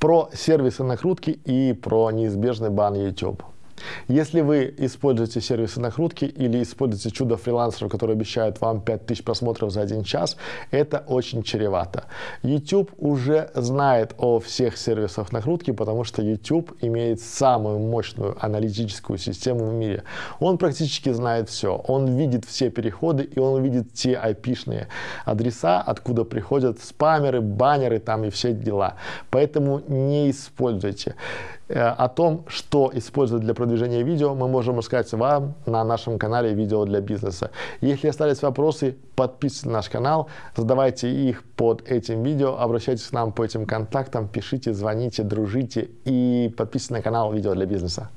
про сервисы накрутки и про неизбежный бан YouTube. Если вы используете сервисы накрутки или используете чудо фрилансеров, которые обещают вам 5000 просмотров за один час, это очень чревато. YouTube уже знает о всех сервисах накрутки, потому что YouTube имеет самую мощную аналитическую систему в мире. Он практически знает все. Он видит все переходы и он видит те IP-шные адреса, откуда приходят спамеры, баннеры там и все дела. Поэтому не используйте. Э, о том, что использовать для продвижения видео, мы можем рассказать вам на нашем канале «Видео для бизнеса». Если остались вопросы, подписывайтесь на наш канал, задавайте их под этим видео, обращайтесь к нам по этим контактам, пишите, звоните, дружите и подписывайтесь на канал «Видео для бизнеса».